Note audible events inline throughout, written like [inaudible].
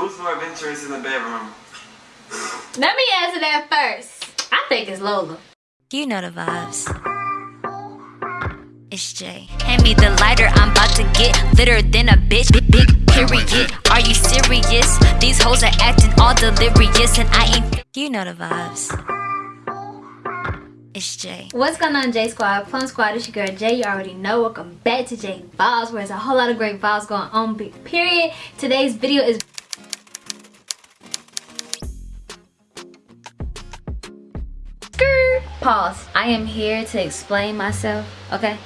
Who's more adventurous in the bedroom? Let me answer that first. I think it's Lola. You know the vibes. It's Jay. Hand me the lighter, I'm about to get litter than a bitch. Big, big period. Are you serious? These hoes are acting all delirious, and I ain't. You know the vibes. It's Jay. What's going on, J Squad? Plum Squad, it's your girl Jay. You already know. Welcome back to Jay Vibes, where there's a whole lot of great vibes going on. Big period. Today's video is Pause. I am here to explain myself, okay?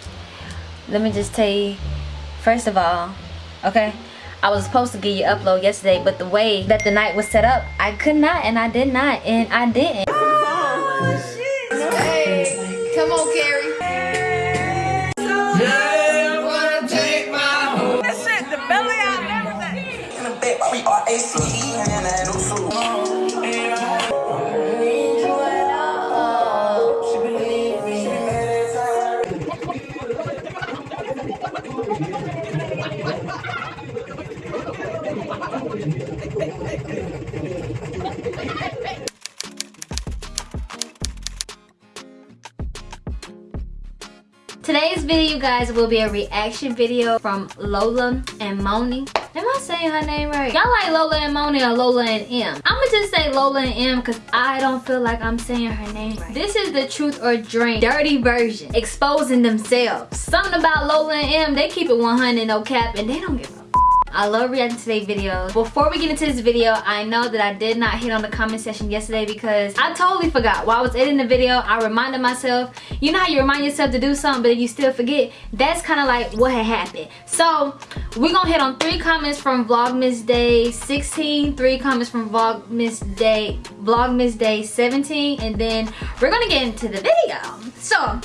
Let me just tell you, first of all, okay? I was supposed to get you upload yesterday, but the way that the night was set up, I could not and I did not and I didn't. Come on, Carrie. Today's video, you guys, will be a reaction video from Lola and Moni. Am I saying her name right? Y'all like Lola and Moni or Lola and M? I'ma just say Lola and M because I don't feel like I'm saying her name right. This is the truth or drink dirty version. Exposing themselves. Something about Lola and M, they keep it 100 no cap and they don't give I love reacting to today's videos. Before we get into this video, I know that I did not hit on the comment section yesterday because I totally forgot. While I was editing the video, I reminded myself, you know how you remind yourself to do something but you still forget? That's kind of like what had happened. So, we're gonna hit on three comments from Vlogmas Day 16, three comments from Vlogmas Day, Vlogmas Day 17, and then we're gonna get into the video. So,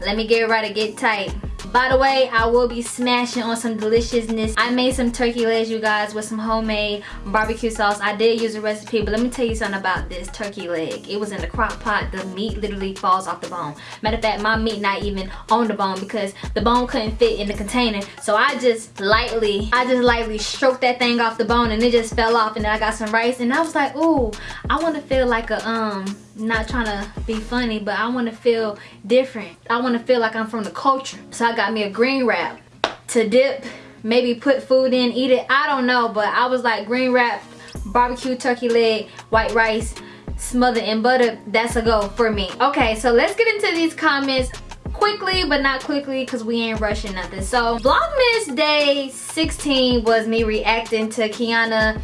let me get ready to get tight. By the way, I will be smashing on some deliciousness. I made some turkey legs, you guys, with some homemade barbecue sauce. I did use a recipe, but let me tell you something about this turkey leg. It was in the crock pot. The meat literally falls off the bone. Matter of fact, my meat not even on the bone because the bone couldn't fit in the container. So I just lightly, I just lightly stroked that thing off the bone and it just fell off. And then I got some rice and I was like, ooh, I want to feel like a, um, not trying to be funny but I want to feel different I want to feel like I'm from the culture so I got me a green wrap to dip maybe put food in eat it. I don't know but I was like green wrap barbecue turkey leg white rice smothered in butter that's a go for me. Okay so let's get into these comments quickly but not quickly because we ain't rushing nothing. So vlogmas day 16 was me reacting to kiana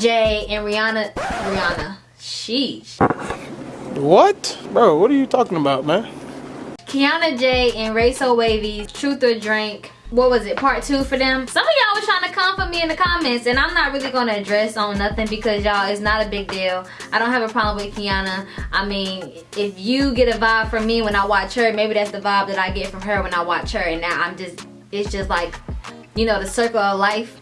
jay and rihanna rihanna. Sheesh. What? Bro, what are you talking about, man? Kiana J and Ray So Wavy, Truth or Drink. What was it, part two for them? Some of y'all was trying to come for me in the comments and I'm not really gonna address on nothing because y'all, it's not a big deal. I don't have a problem with Kiana. I mean, if you get a vibe from me when I watch her, maybe that's the vibe that I get from her when I watch her and now I'm just, it's just like, you know, the circle of life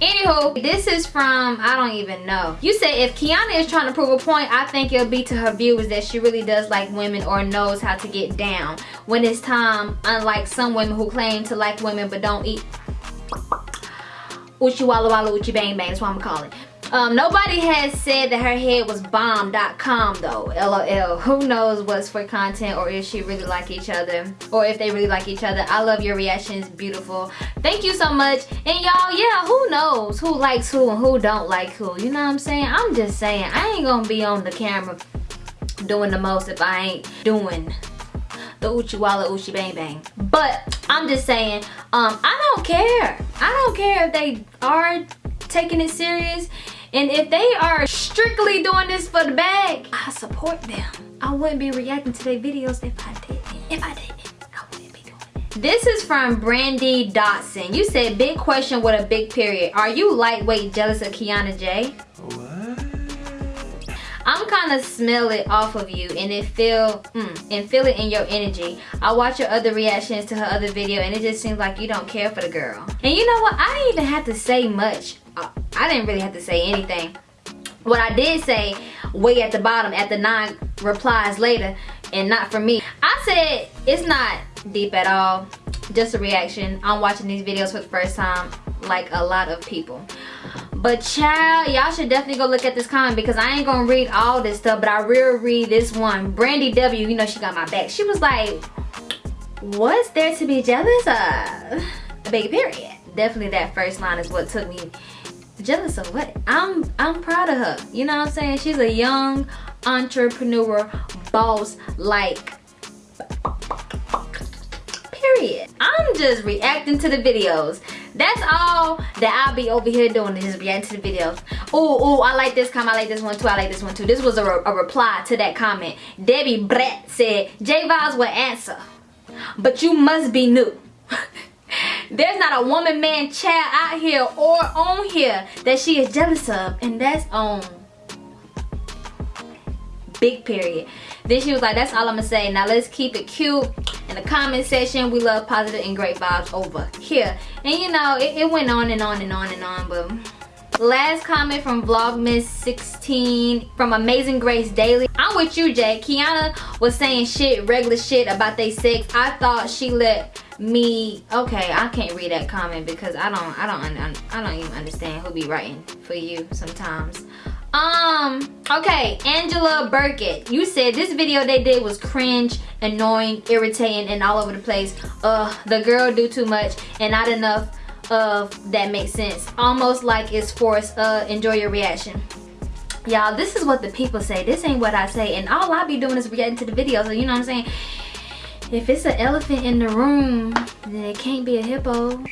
Anywho, this is from, I don't even know. You said if Kiana is trying to prove a point, I think it'll be to her viewers that she really does like women or knows how to get down. When it's time, unlike some women who claim to like women but don't eat Uchi Walla Walla Uchi Bang Bang, that's what I'm gonna call it. Um, nobody has said that her head was bomb.com though, lol. Who knows what's for content or if she really like each other or if they really like each other. I love your reactions, beautiful. Thank you so much. And y'all, yeah, who knows who likes who and who don't like who. You know what I'm saying? I'm just saying, I ain't gonna be on the camera doing the most if I ain't doing the Uchi Walla Uchi Bang Bang. But I'm just saying, um, I don't care. I don't care if they are taking it serious and if they are strictly doing this for the bag, I support them. I wouldn't be reacting to their videos if I didn't. If I didn't, I wouldn't be doing it. This is from Brandy Dotson. You said big question with a big period. Are you lightweight jealous of Kiana J? What? I'm kind of smell it off of you and it feel mm, and feel it in your energy. I watch your other reactions to her other video and it just seems like you don't care for the girl. And you know what? I didn't even have to say much I didn't really have to say anything. What I did say way at the bottom at the nine replies later and not for me. I said it's not deep at all. Just a reaction. I'm watching these videos for the first time like a lot of people. But child, y'all should definitely go look at this comment because I ain't gonna read all this stuff, but I will read this one. Brandy W, you know she got my back. She was like, what's there to be jealous of? A baby period. Definitely that first line is what took me jealous of what? I'm I'm proud of her. You know what I'm saying? She's a young entrepreneur boss like period. I'm just reacting to the videos. That's all that I'll be over here doing is reacting to the videos. Oh, oh, I like this comment. I like this one too. I like this one too. This was a, re a reply to that comment. Debbie Brett said, J Vibes will answer, but you must be new. There's not a woman, man, child out here or on here that she is jealous of. And that's on big period. Then she was like, that's all I'm gonna say. Now let's keep it cute. In the comment section, we love positive and great vibes over here. And you know, it, it went on and on and on and on, but last comment from vlogmas 16 from amazing grace daily. I'm with you jay. Kiana was saying shit regular shit about they sex. I thought she let me okay i can't read that comment because i don't i don't i don't even understand who be writing for you sometimes. Um okay angela burkett you said this video they did was cringe annoying irritating and all over the place. Uh the girl do too much and not enough of that makes sense. Almost like it's forced uh enjoy your reaction. Y'all this is what the people say. This ain't what i say. And all i be doing is reacting to the videos so you know what i'm saying? If it's an elephant in the room then it can't be a hippo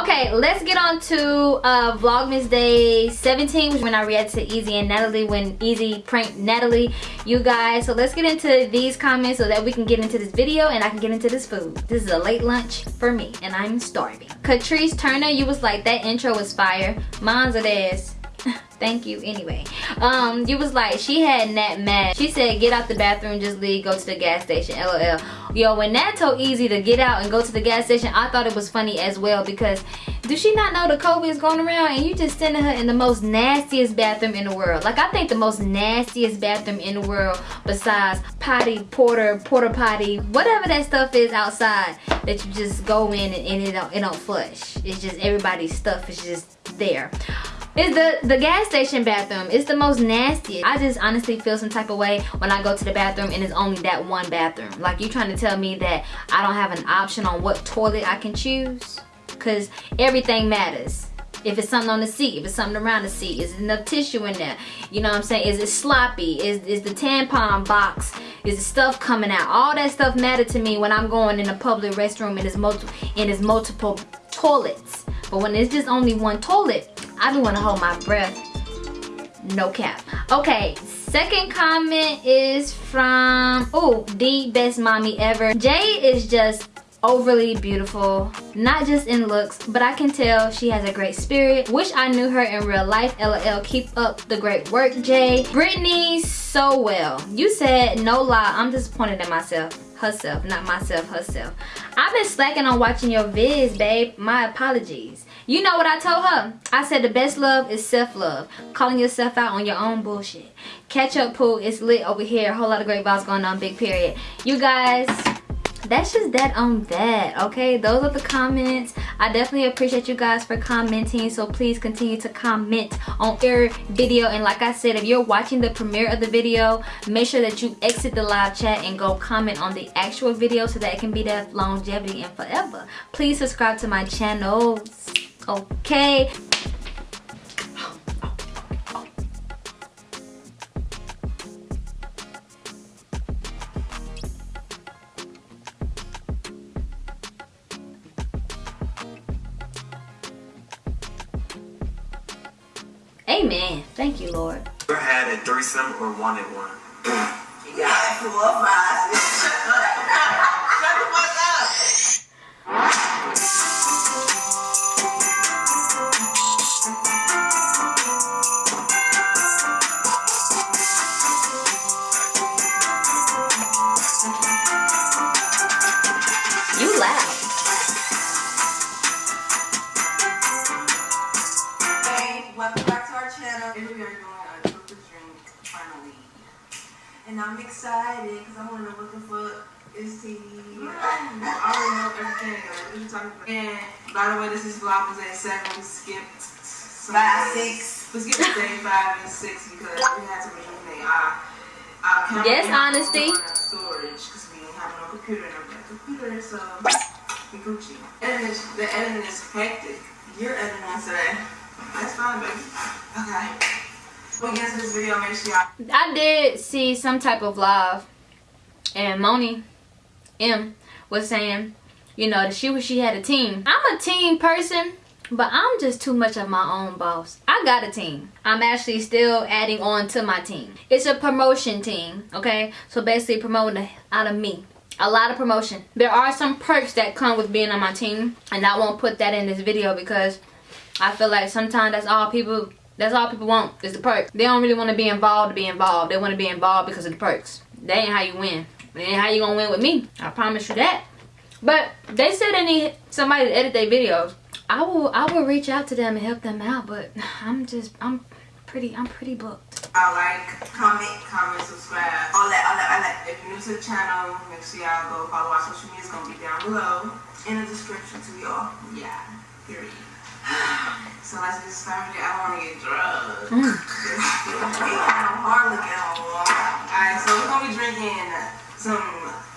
okay let's get on to uh vlogmas day 17 when i reacted to easy and natalie when easy pranked natalie. You guys so let's get into these comments so that we can get into this video and i can get into this food. This is a late lunch for me and i'm starving. Catrice turner you was like that intro was fire. Mine's a ass [laughs] thank you anyway. Um you was like she had nat mad. She said get out the bathroom just leave go to the gas station lol. Yo when nat told easy to get out and go to the gas station i thought it was funny as well because do she not know the covid is going around and you just sending her in the most nastiest bathroom in the world? Like i think the most nastiest bathroom in the world besides potty porter porter potty whatever that stuff is outside that you just go in and, and it don't it don't flush. It's just everybody's stuff is just there it's the, the gas station bathroom. It's the most nasty. I just honestly feel some type of way when I go to the bathroom and it's only that one bathroom. Like you trying to tell me that I don't have an option on what toilet I can choose? Cause everything matters. If it's something on the seat, if it's something around the seat, is enough tissue in there? You know what I'm saying? Is it sloppy? Is, is the tampon box, is the stuff coming out? All that stuff matter to me when I'm going in a public restroom and there's, multi and there's multiple toilets. But when it's just only one toilet, I do want to hold my breath. No cap. Okay, second comment is from, oh, the best mommy ever. Jay is just overly beautiful not just in looks but i can tell she has a great spirit. Wish i knew her in real life. Lol keep up the great work jay. Brittany so well. You said no lie. I'm disappointed in myself herself not myself herself. I've been slacking on watching your vids babe. My apologies you know what I told her? I said the best love is self-love. Calling yourself out on your own bullshit. Catch up pool is lit over here. A whole lot of great vibes going on. Big period. You guys, that's just that on that okay those are the comments i definitely appreciate you guys for commenting so please continue to comment on every video and like i said if you're watching the premiere of the video make sure that you exit the live chat and go comment on the actual video so that it can be that longevity and forever please subscribe to my channels okay Amen. Thank you, Lord. Ever had a threesome or wanted one? You got four or And I'm excited because I'm gonna looking for STD. I already know everything. though. What you talking about? And By the way, this is vlog was at seven. We skipped some Five, days. six. We skipped day five and six because we had to rejuvenate our, our camera Yes, and honesty. phone and our storage because we didn't have no computer and no computer, so we Gucci. Editing is, the editing is hectic. You're editing today. Uh, that's fine, baby. Okay. Video, make sure y'all I did see some type of live and Moni M was saying, you know, that she wish she had a team. I'm a team person, but I'm just too much of my own boss. I got a team. I'm actually still adding on to my team. It's a promotion team, okay? So basically promoting out of me. A lot of promotion. There are some perks that come with being on my team, and I won't put that in this video because I feel like sometimes that's all people that's all people want is the perks. They don't really want to be involved to be involved. They want to be involved because of the perks. That ain't how you win. That ain't how you gonna win with me. I promise you that. But they said they need somebody to edit their videos. I will I will reach out to them and help them out, but [sighs] I'm just I'm pretty I'm pretty booked. I like, comment, comment, subscribe. All that, all that, all that. If you're new to the channel, make sure y'all go follow our social media. It's gonna be down below. In the description to y'all. Yeah. Period. So let's get started. I want to get drugged. Of hard looking. Alright, so we're gonna be drinking some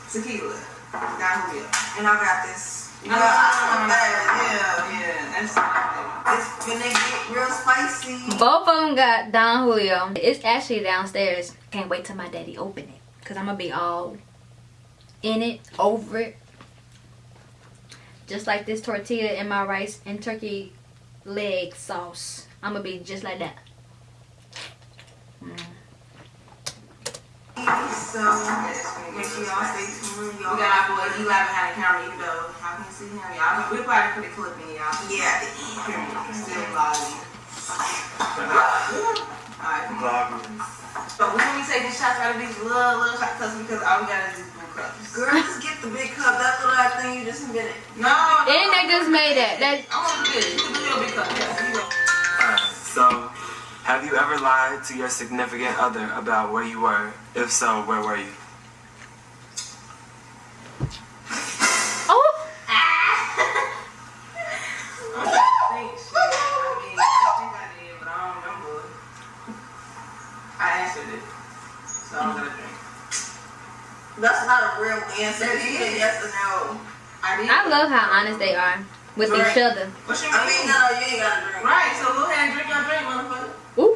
tequila. Down here. And I got this. No, Yeah, I bad, yeah. Yeah, that's. It's gonna get real spicy. Both of them got Don Julio. It's actually downstairs. Can't wait till my daddy open it. Cause I'm gonna be all in it, over it. Just like this tortilla in my rice and turkey leg sauce. I'm gonna be just like that. So, make sure y'all stay tuned. We Y'all got our boy Eli behind the camera, even though y'all can see him. Y'all, we'll probably put a clip in y'all. Yeah, the end. Still vlogging. Alright, come. So we're gonna be taking shots out of these little, little shot cups because all we got is these blue cups. Girl, just get the big cup. That little ass thing you just invented. No, no. And they just made that. That I want to do this. You can do your big cup. Yes, you go. Alright, so have you ever lied to your significant other about where you were? If so, where were you? oh I think shit. I I think I did, but I don't remember. I answered it. So I'm gonna drink. That's not a real answer. It It's yes or no. I. I love how honest they are with each other. What's your I mean, no, no, you ain't gotta drink. Right, so go ahead and drink your drink, motherfucker. Ooh.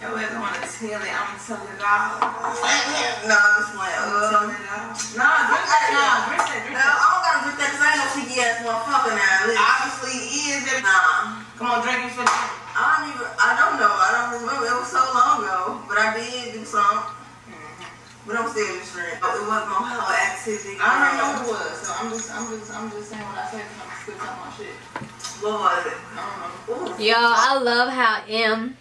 Yo, I don't want to tell it. I'm telling it. No, I'm just playing. I'm Uh, telling. No, drink that. No, drink that. Drink that. I don't gotta drink that because I ain't no cheeky ass motherfucker now. Listen. Obviously, he is. Baby. Nah. Come on, drink it for the. I don't even, I don't know. I don't remember. It was so long ago. But I did do some. But I'm still just drink. It wasn't no hell activity. I don't remember who it was, so I'm just, I'm just, I'm just saying what I said because I'm still talking my shit. What was it? I don't know. Ooh. Yo, I love how M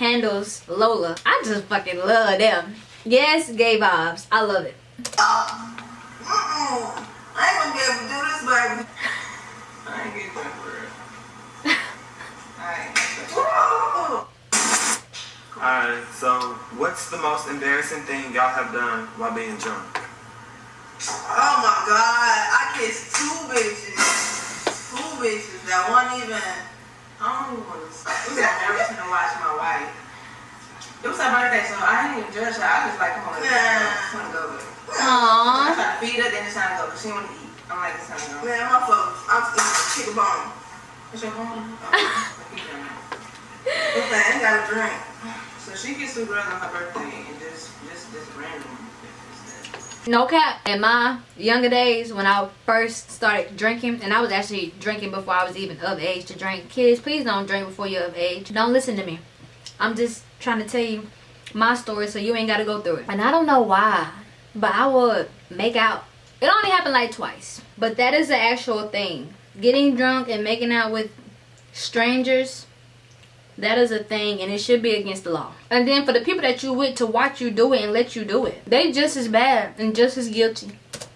handles Lola. I just fucking love them. Yes, gay vibes. I love it. Mm-mm. I ain't gonna be able to do this, baby. I ain't getting drunk for real. [laughs] Alright. So what's the most embarrassing thing y'all have done while being drunk? Oh my god, I kissed two bitches. Two bitches that wasn't even. I don't even want to. It was embarrassing to watch my wife. It was her birthday, so I didn't even judge her. I just like, come on, let's go. Let's wanna go. I Aww. try to feed her, then it's time to go. 'cause She want to eat. I'm like, it's time to go. Man, my fuck. I'm eating chicken bone. What's your phone? Oh, Listen, I ain't got a drink. so she gets super early on her birthday and just, just, just random. No cap. In my younger days, when I first started drinking, and I was actually drinking before I was even of age to drink. Kids, please don't drink before you're of age. Don't listen to me. I'm just trying to tell you my story so you ain't got to go through it. And I don't know why, but I would make out. It only happened like twice, but that is the actual thing. Getting drunk and making out with strangers that is a thing and it should be against the law. And then for the people that you with to watch you do it and let you do it, they just as bad and just as guilty.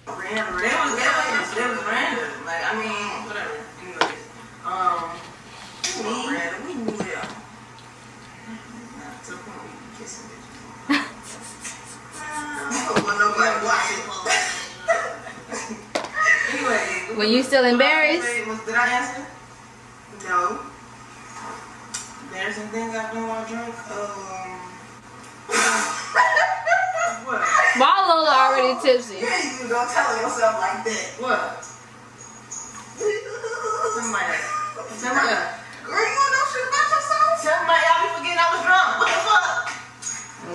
Random, random. was, random. Like, I mean, whatever. Um, We random. We knew them. to point where you be kissing. I don't want nobody watching. [laughs] Anyway, When you still embarrassed? Did I answer? No. Embarrassing things I've done while drunk? Um. what? Why Lola already tipsy? You ain't even tell yourself like that. What? Somebody. Somebody. Girl, you don't know shit about yourself? Somebody, y'all be forgetting I was drunk. What the fuck?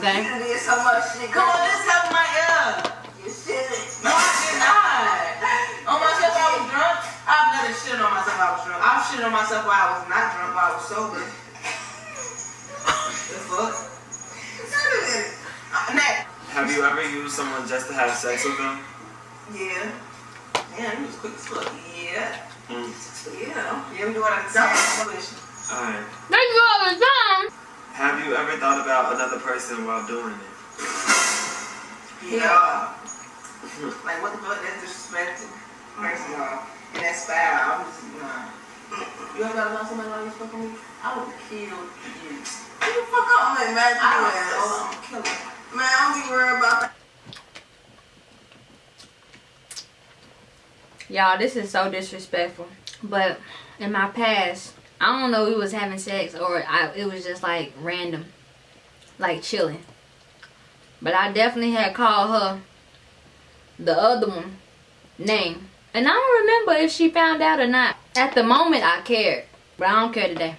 Okay. You did so much shit. Come on, this help my ear. You shit. No, I did not. On myself, I was drunk. I've never shit on myself. I was drunk. I've shit on myself while I was not drunk. While I was sober. Have you ever used someone just to have sex with them? Yeah. Man, you was quick as fuck. Yeah. Mm. Yeah. Yeah, we do what I can say. Alright. Thank you all the time. Have you ever thought about another person while doing it? Yeah. [laughs] like, what the fuck? That's disrespectful. First of all. And that's foul. I'm just, nah. You ever thought about somebody while you was fucking me? I would kill you. What the fuck up, man? Imagine I would, oh, I'm kill her. Man, I don't be worried about that. Y'all, this is so disrespectful. But in my past, I don't know if we was having sex or I, it was just like random. Like chilling. But I definitely had called her the other one name. And I don't remember if she found out or not. At the moment I cared. But I don't care today.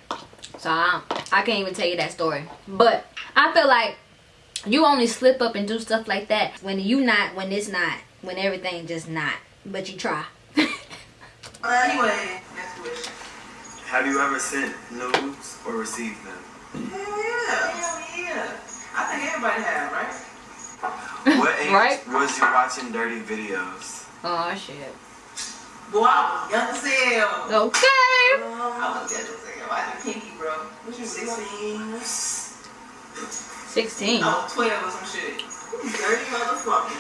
So I, I can't even tell you that story. But I feel like you only slip up and do stuff like that when you not, when it's not, when everything just not. But you try. [laughs] Uh, anyway, next question. Have you ever sent nudes or received them? Hell yeah. Hell yeah. I think everybody have, right? What [laughs] age Right. was you watching dirty videos? Oh shit. Boy, I was young as hell. Okay. Uh, I was young as hell. I think Pinky, bro. What you 16. 16. I 12 or some shit. Dirty motherfucker.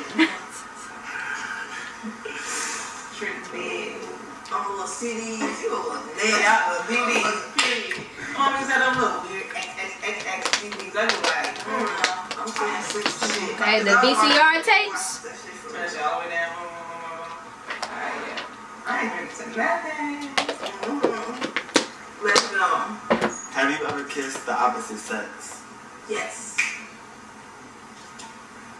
Trick big. I'm a little CDs. You a little Yeah, nasty. I was BB. Period. Mommy said I'm little weird. X, X, X, X, BBs. I was like, mm. I'm saying 16. Hey, the VCR tapes? That shit for Turn that shit all the way down. Alright, yeah. I ain't drinking to nothing. Mhm. Let's go. Have you ever kissed the opposite sex? Yes.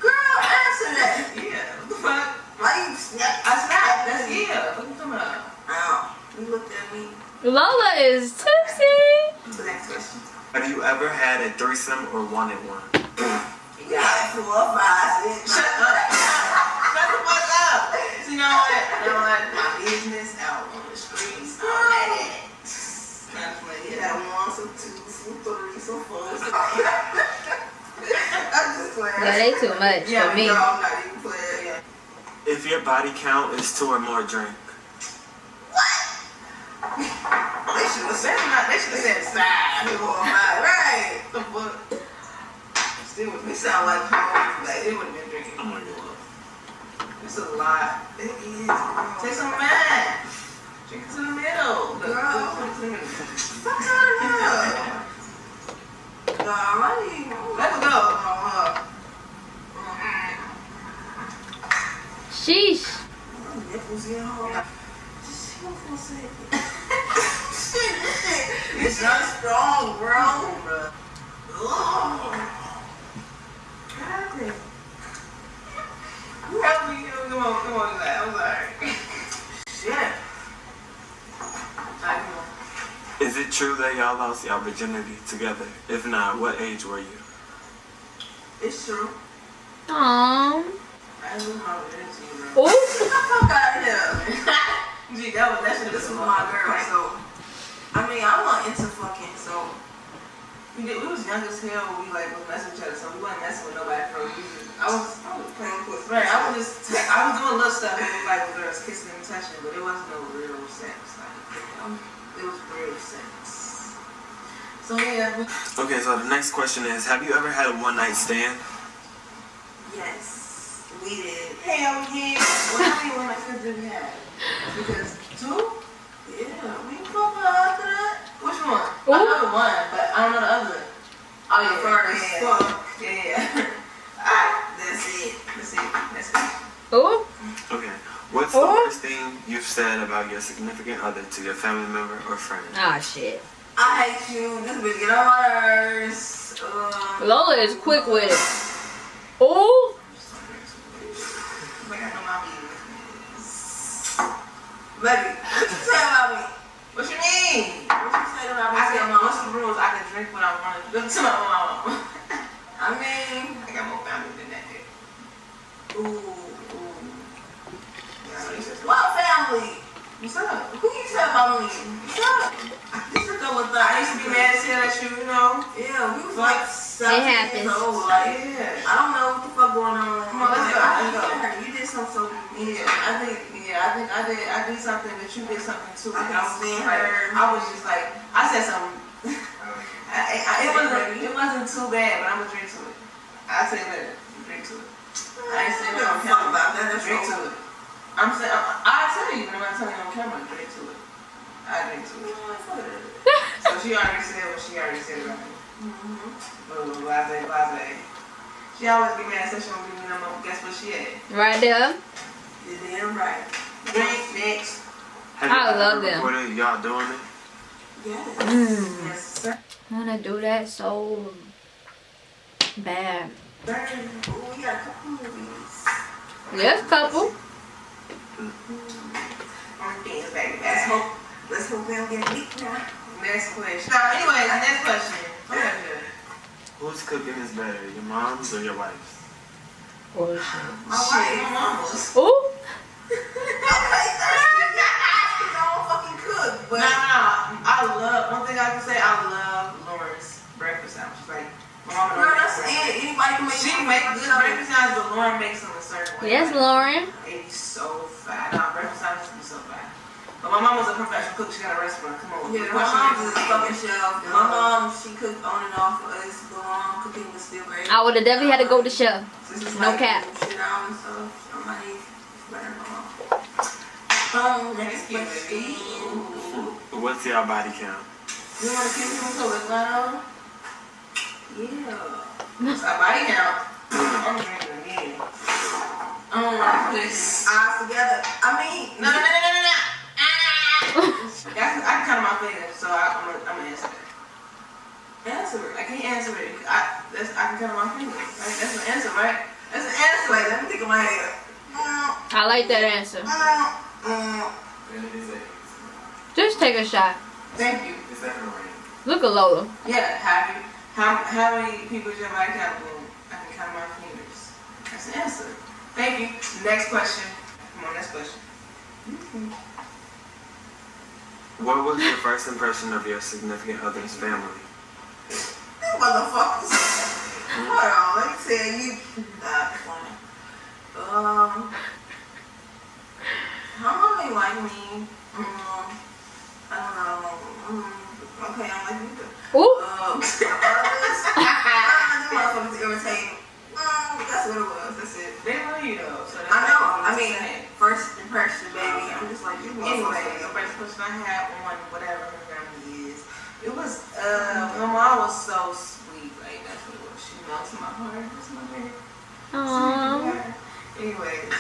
Girl, answer that. Yeah. What the fuck? Why you snap? I snapped. That's yeah. What you talking about? Ow. You looked at me. Lola is tipsy. The next question. Have you ever had a threesome or wanted one? You got four or five. Shut up. Shut the fuck up. You know what? You know what? My business out on the streets. All that. Not playing. You got one, some two, some three, some four, some. I'm just playing. Yeah, they too much Yeah, for me. No, I'm not even playing. Yeah. If your body count is two or more, drink. They should have said That's not. They should have said side. four or five. Right. The fuck? Still would We sound like home. like it would have been drinking. Oh my god. It's a lot. It is. girl. Take some man. Drink it to the middle. Look, Girl. look, look to the middle. Fuck out of here. Nah, I ain't. Let's go. Sheesh. Nipples in her. Just chill for a second. Shit, shit. This shit strong, bro. Bruh. Ugh. Help me. Come on, come on. I'm sorry. Shit. Alright, come on. Is it true that y'all lost y'all virginity together? If not, what age were you? It's true. Aww. I lose my virginity, bro. Ooh. Get the fuck out of here. [laughs] Gee, that was that shit. This was my girl, so. I mean, I wasn't into fucking, so. We, did, we was young as hell when we like was messing with each other, so we wasn't messing with nobody for a reason. I was, I was playing with right, I was just, I was doing little stuff with like with girls kissing and touching, but it wasn't no real sex. Like, you know, it was sex. So yeah, Okay, so the next question is Have you ever had a one night stand? Yes, we did. hell yeah. Well, how many one night stands did we have? Because two. Yeah, we fucked after that. Which one? Ooh. I know the one, but I don't know the other. Oh yeah, First yeah, fuck. yeah. [laughs] yeah. Alright, That's it. let's see. Let's. Ooh. Okay. What's the Oh. worst thing you've said about your significant other to your family member or friend? Ah, shit. I hate you. This bitch get on my nerves. Uh, Lola is quick with it. Ooh. Like I know my business. Baby, what you say about me? What you mean? What you say about me? I to your can, what's the rules? I can drink what I want to [laughs] drink to my mom. I mean, I got more family than that. ooh, ooh. What's up? Who you say about me? What's up? This is go with I used to be mad as hell at you, you know. Yeah, we was like seven happens. years old. Like, Yeah. I don't know what the fuck going on. Come on, let's go, I, let's go. You did something so Yeah, I think, yeah, I think I did, I did something, but you did something too. I And was stand like, her. I was just like, I said something. [laughs] I, I, it wasn't, it wasn't too bad, but I'm gonna drink to it. I say later, drink to it. I ain't saying don't no fuck about that. That's Drink to it. I'm saying, I, I tell you, but I'm not telling you on camera. Drink to it. I drink to it. [laughs] So she already said what she already said about me. Blah, blah, blah, blah, blah, blah. She always get mad, said she don't give me no more. Guess what she at? Right there. You're damn right. Drink next. Have I you love ever them. recorded y'all doing it? Yes. Mm. Yes, sir. I wanna do that so bad. Burn. Ooh, we got a couple movies. Yes, couple. On things, baby. Let's hope. Let's hope we don't get leaked now. Next question. No, anyways, next question. Go ahead, Whose cooking is better, your mom's or your wife's? Oh, my Shit, wife. my mama's. Ooh. [laughs] Okay, thirsty. She don't fucking cook, No, but no, I love, one thing I can say, I love Lauren's breakfast sandwiches. Like, my mama girl, that's it. Anybody can make. She make good stuff. breakfast sandwiches, but Lauren makes them a certain way. Yes, Lauren. They be so fat. Nah, breakfast sandwiches be so fat. But my mama's a professional cook. She got a restaurant. Come on. Yeah, my question mom's is- is a fucking chef. My mom, she cooked on and off for us. But mom cooking was still great. I would have definitely had to go to chef. No like cap. Shit out and stuff. Somebody better than my mom. Um, next you, question. What's your body count? You want to keep him so it's not on? Yeah. It's a body count. I'm drinking again. Um, this. Eyes together. I mean, No, no, no, no, no, no, no. [laughs] Ah! I can, I can my fingers, so I, I'm gonna, I'm gonna answer that. answer it. I can't answer it. I, that's, I can count my fingers. Like, that's an answer, right? That's an answer. Like, let me think of my head. I like that answer. Then it is a Just take a shot. Thank you. Is that? Look at Lola. Yeah, have you? How, how many people is your body count? Boom. I can count my fingers. That's the answer. Thank you. Next question. Come on, next question. What was your first impression of your significant other's family? You motherfuckers. Hold on, let me tell you. Not funny. Um, how mom ain't like me? Um, I don't know. Mm, okay, I don't like you. Ooh. Um, [laughs] like you. Anyway, the first question I had on whatever her family is, it was, uh, my mom was so sweet. Like, that's what it was. She melted my heart. That's my baby. Aww. Anyways,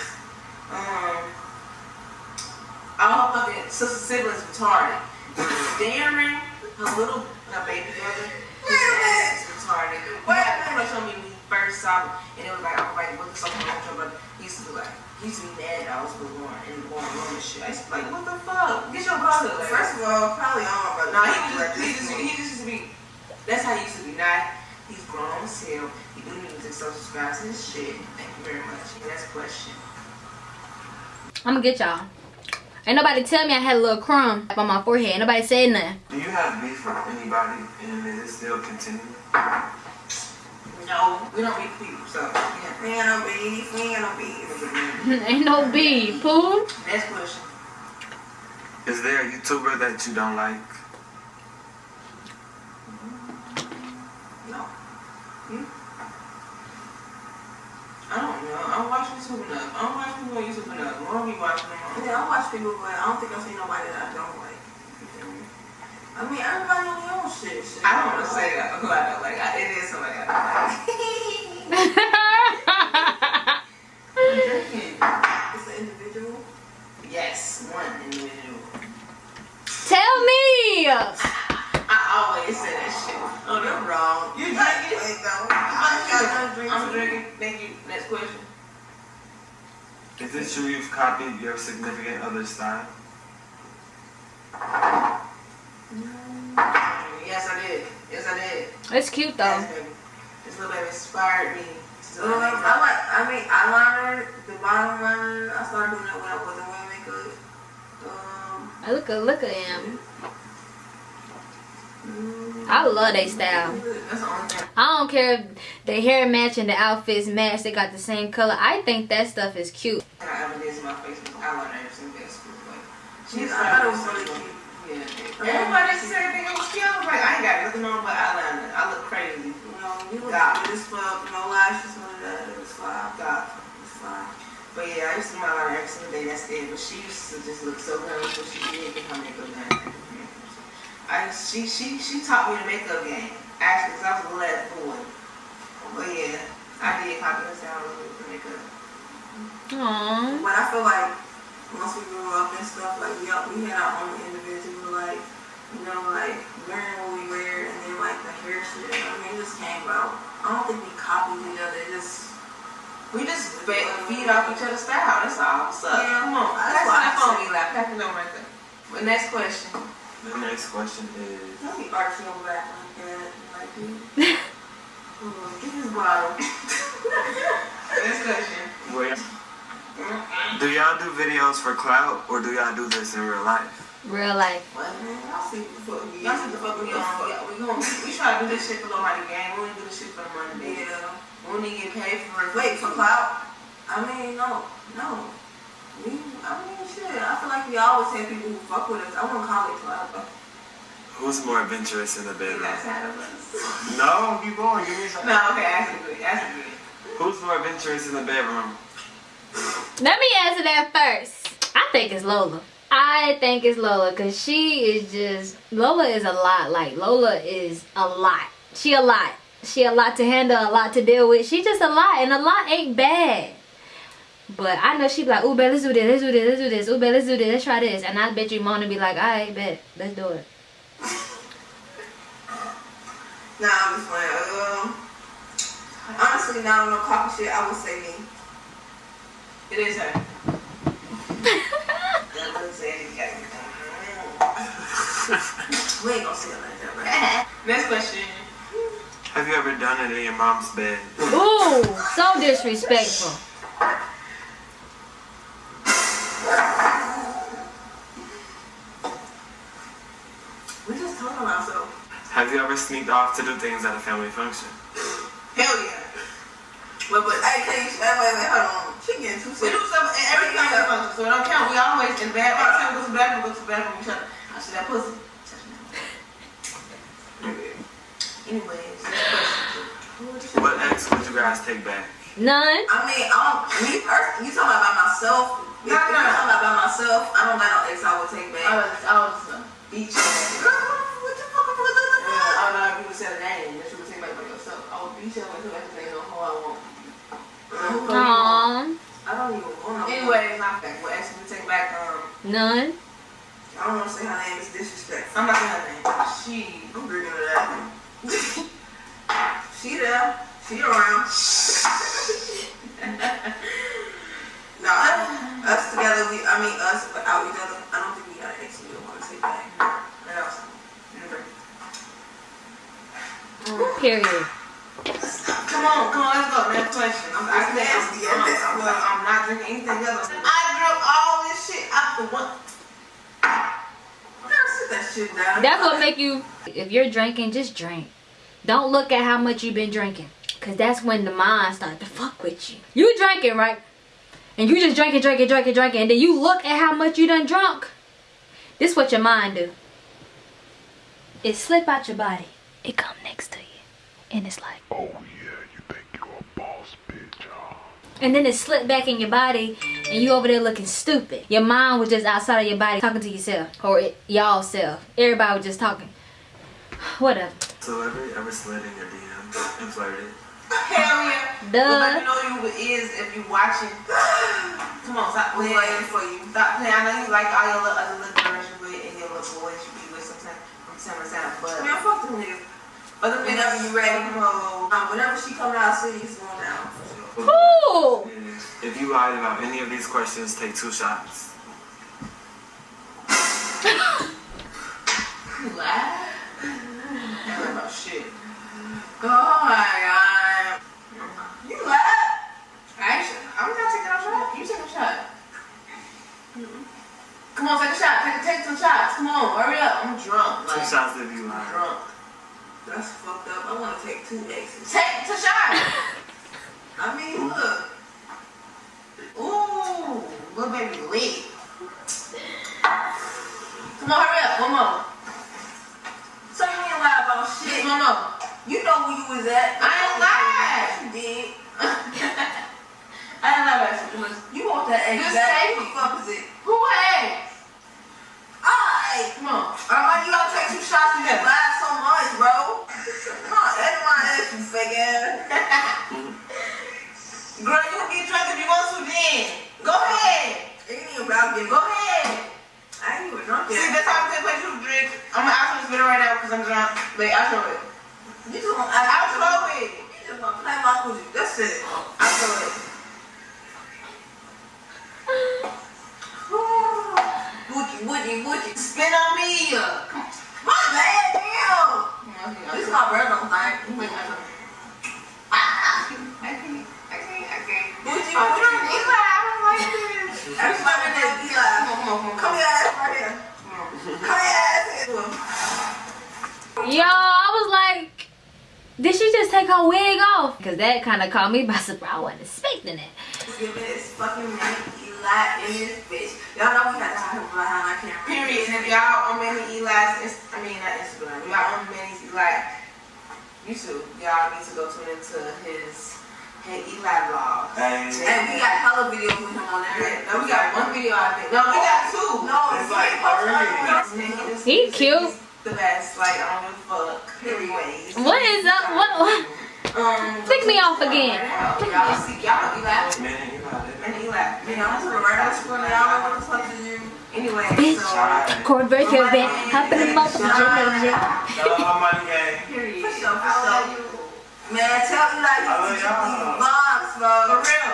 um, all fucking sister siblings retarded. Darren, her little, her baby brother, his ass is retarded. He had pretty much on me when he first saw me, and it was like, I was like, what the fuck with your brother? He used to be like, used to be mad that I was born in the born room and shit. I used to be like, what the fuck? Get your brother. Like, First of all, probably all my brothers. no, he just, he just, he just used to be. That's how he used to be. Now he's grown as hell. He do music, so subscribe to his shit. Thank you very much. Next question. I'm gonna get y'all. Ain't nobody tell me I had a little crumb on my forehead. Ain't nobody said nothing. Do you have beef with anybody and is it still continuing? No, we don't meet people, so yeah. We ain't got no beef. We ain't got no beef. [laughs] Ain't no beef, poo. Next question. Is there a YouTuber that you don't like? No. Hmm? I don't know. I don't watch YouTube enough. I don't watch people on YouTube enough. I don't be watching them. Yeah, I watch people, but I don't think I've seen nobody that I don't like. I mean, everybody on their own shit. shit. I don't want to say that, but I know, like, I, it is somebody I like. drinking. It's an individual? Yes, one. Tell me! I always say that shit. No, you're wrong. You drinking? Drinking. I'm drinking. Thank you. Next question. Is it true you've copied your significant other's style? It's cute though. Yes, baby. This little baby inspired me. to Um, make I like, I mean, eyeliner, the bottom liner, I started doing that when I wasn't wearing makeup. Um, I look at look at him. mm, I love they style. That's the only thing. I don't care if the hair match and the outfits match. They got the same color. I think that stuff is cute. I ever did to my face was eyeliner ever since middle school. But She's, I thought it was really cute. Yeah. Everybody said they it was cute. Like, I ain't got nothing on but eyeliner. I look crazy. You know, you look God. good as fuck, no lashes, none of was fine. God. It was fine. But yeah, I used to my eyeliner every single day. That's it. But she used to just look so good before she did get her makeup done. I she she she taught me the makeup game. Actually, 'cause I was a little ass boy. But yeah, I did copy her style a little bit the makeup. Aww. But I feel like once we grew up and stuff, like we all, we had our own individual, like you know, like wearing what we wear, and then like the hair shit. I mean, it just came out. I don't think we copied each other. It just We just fe- feed off each other's style. That's all. What's up? Yeah, Come on. that's Pass what I that phone, said. Eli. Pass it on right there. But next question. The next question is don't be arching your back like that. Like, [laughs] dude. Oh, get this bottle. [laughs] Next question. where do y'all do videos for clout or do y'all do this in real life? Real life. What man? I'll see the fuck we Y'all see the fuck we on? Yeah, we gon' we try to do this shit for nobody gang. We don't do this shit for the money, baby. Yeah. We don't to get paid for it. Wait, for clout? I mean, no, no. We, I mean, shit. I feel like we always have people who fuck with us. I wouldn't call it clout, but Who's more adventurous in the bedroom? got of us. No, keep going. Give me something. No, okay, ask it good. Ask it good. Who's more adventurous in the bedroom? Let me answer that first. I think it's Lola. I think it's Lola because she is just Lola is a lot. Like Lola is a lot. She a lot. She a lot to handle, a lot to deal with. She just a lot, and a lot ain't bad. But I know she be like, ooh, babe, let's do this, let's do this, let's do this. Ooh, babe, let's do this, let's try this. And I bet you Mona be like, alright, bet, let's do it. nah, I'm just playing. Um, honestly, not on no cocky shit. I would say me. It is her. That would say you got We ain't gonna say it like that, right? Next question. Have you ever done it in your mom's bed? Ooh, so disrespectful. We just talking about so. Have you ever sneaked off to do things at a family function? Hell yeah. But but hey, can you? Wait, wait, wait, hold on. She getting too We do serious. stuff in every kind of function, so it don't count. We always in bed. Every time we go to the bathroom, we go to the bathroom, we try to, I see that pussy. Touch me. Anyways. What ex would you guys take back? None. I mean, I don't. Me personally, you talking about by myself? If No, no, talking about by myself, I don't got no ex I would take I back. was, I was uh, beach. Girl, what the fuck? What the Yeah, fuck? I don't know if you would say the name, but you would take back by yourself. I would beat you up until I can say no who I want. Aww. I don't even want to. Anyways, not back. We'll actually take back, um, None. If you're drinking, just drink. Don't look at how much you've been drinking, cause that's when the mind start to fuck with you. You drinking right, and you just drinking, drinking, drinking, drinking, and then you look at how much you done drunk. This what your mind do. It slip out your body. It come next to you, and it's like. Oh yeah, you think you're a boss bitch, huh? And then it slip back in your body, and you over there looking stupid. Your mind was just outside of your body talking to yourself, or y'all self. Everybody was just talking. Whatever. So ever ever slid in your DMs and flirted? Hell yeah. But Duh. let me know you is if you watching. Come on, stop playing. waiting for you. Stop playing. I know you like all your little other little girls you with and your little boys you be with sometimes. two niggas. But whenever you ready, to go. um, whenever she come out of city, it's going down. for sure. Who? If you lied about any of these questions, take two shots. [laughs] You lie? I lie about shit. Oh my god. You ain't, I'm not taking a shot. You take a shot. Come on, take a shot. Take, take some shots. Come on, hurry up. I'm drunk. Two Like, shots if you lied. drunk. That's fucked up. I want to take two X's. Take the shot. I mean, look. Ooh, little baby lit. Come on, hurry up. One more. So you ain't lie about shit. More. You know where you was at. I ain't lied. You did. [laughs] I ain't lie about shit. You want that X? Just That- say What the fuck is it? Who had? Alright, come on. Alright, you gotta take two shots. You just lied so much, bro. Come on, that's my ass, you fake ass. [laughs] Girl, you can get drunk if you want to then. Go ahead. It ain't about. Go ahead. I ain't even drunk yet. See, that's how I'm place to drink. I'm gonna ask this video right now because I'm drunk. Wait, I'll show it. You just want. I, I'll show it. You just to play my coochie. That's it. I'll show it. Wookie, wookie, wookie. Spin on me. Come My bad, damn. on. This is my brother, I know. Ah! I can't. I can't. I can't. Wookie, I'm drunk. wookie. Eli, I don't like this. Everybody named Come Eli. on, come on, come on. Come here, ass right here. Come here, ass here. Yo, I was like, did she just take her wig off? Because that kind of caught me by surprise. I wasn't expecting it. Give me this fucking man, Eli, in this bitch. Y'all know we had to hide him behind our camera. Period. And if y'all on Manny Eli's, Inst- I mean not Instagram, y'all on Manny's Eli YouTube, y'all need to go tune into his Hey Eli vlog. Hey, And we got hella videos with him on there. Yeah, no, we got one video I think. No, we got two. No, It's it's like like three. He he's- cute. he's The best, like I don't give a fuck. Anyways. What is up? What? what? Um, Flick me off again. Y'all see, y'all know Eli. man, you got it. And Eli. You know, I'm to the regular school and y'all know what the fuck to do. Anyway, Bitch. so. Cord break your bed. Hop in the motherfucker. Hello, money gang. Period. For sure, for I sure. You. Man, tell Eli you I love to get y'all. these vlogs, bro. For real.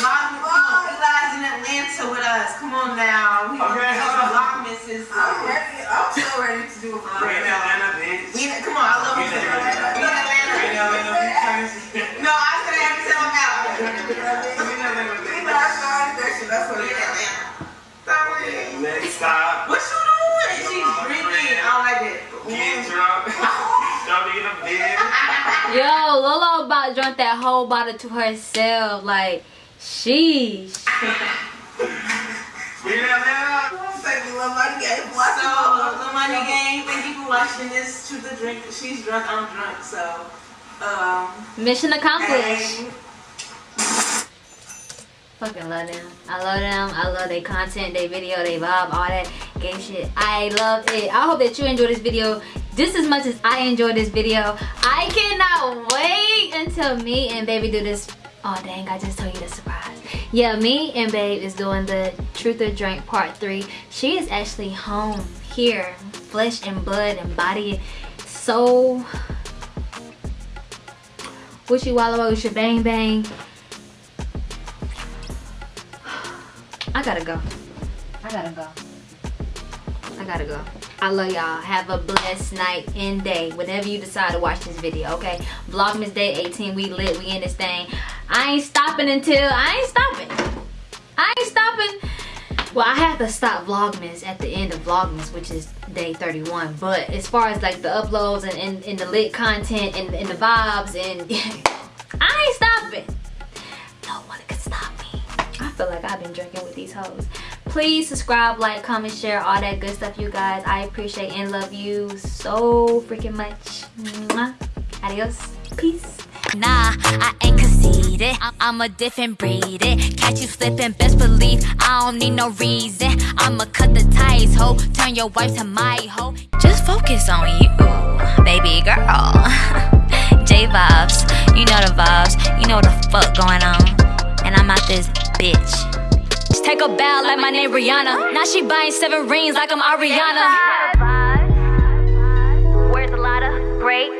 Vlog, vlog. Eli's in Atlanta with us. Come on now. We Okay, hold on. Vlogmas is. I'm ready. I'm so ready to do a vlog. We're in Atlanta, bitch. We come on, I love We you. in We in Atlanta. We in Atlanta. Atlanta, bitch. No, I said I have to tell them out. We in Atlanta, Even I started that shit. That's what We it in. Atlanta. Stop Lola about drunk that whole bottle to herself. Like, sheesh. We in Atlanta. Thank you, love my game. Watch So, it. the money game. Thank you for watching this. to the drink. She's drunk. I'm drunk. So, um, Mission accomplished. hey. Fucking love them. I love them. I love their content, their video, their vibe, all that gay shit. I love it. I hope that you enjoy this video just as much as I enjoyed this video. I cannot wait until me and baby do this. Oh dang, I just told you the surprise. Yeah, me and babe is doing the truth or drink part three. She is actually home here, flesh and blood and body. So, you wallow, you bang bang. [sighs] I gotta go. I gotta go. I gotta go. I love y'all. Have a blessed night and day. Whenever you decide to watch this video, okay? Vlogmas Day 18. We lit. We in this thing. I ain't stopping until I ain't stopping. I ain't stopping. Well, I have to stop Vlogmas at the end of Vlogmas, which is day 31. But as far as like the uploads and, and, and the lit content and, and the vibes and [laughs] I ain't stopping. No one can stop me. I feel like I've been drinking with these hoes. Please subscribe, like, comment, share, all that good stuff, you guys. I appreciate and love you so freaking much. Mwah. Adios. Peace. Nah, I ain't conceited. I'm a different breed. It. Catch you slipping, best believe I don't need no reason. I'ma cut the ties, ho. Turn your wife to my hoe. Just focus on you, baby girl. [laughs] J vibes, you know the vibes. You know the fuck going on. And I'm out this bitch bitch take a bow like my name Rihanna. Now she buying seven rings like I'm Ariana. Where's great?